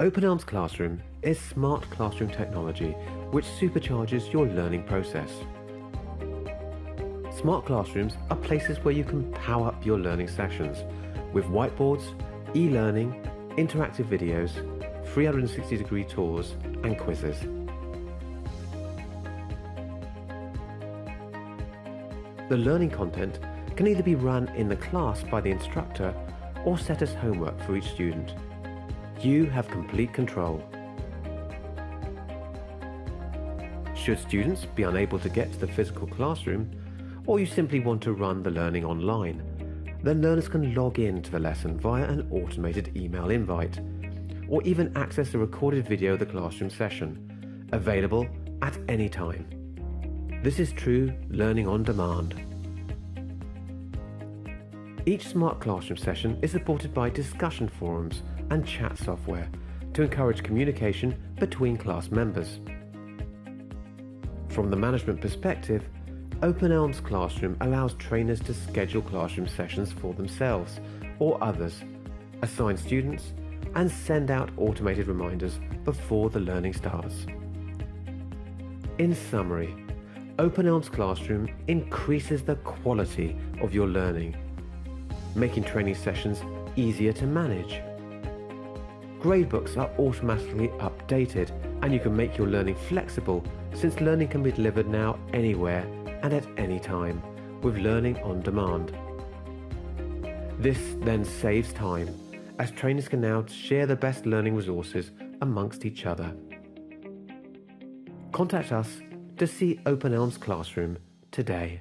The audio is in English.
Open eLMS Classroom is smart classroom technology which supercharges your learning process. Smart classrooms are places where you can power up your learning sessions with whiteboards, e-learning, interactive videos, 360 degree tours and quizzes. The learning content can either be run in the class by the instructor or set as homework for each student. You have complete control. Should students be unable to get to the physical classroom, or you simply want to run the learning online, then learners can log in to the lesson via an automated email invite, or even access a recorded video of the classroom session, available at any time. This is true learning on demand. Each Smart Classroom session is supported by discussion forums and chat software to encourage communication between class members. From the management perspective, Open eLMS Classroom allows trainers to schedule classroom sessions for themselves or others, assign students, and send out automated reminders before the learning starts. In summary, Open eLMS Classroom increases the quality of your learning, making training sessions easier to manage. Gradebooks are automatically updated and you can make your learning flexible since learning can be delivered now anywhere and at any time with learning on demand. This then saves time as trainers can now share the best learning resources amongst each other. Contact us to see Open eLMS Classroom today.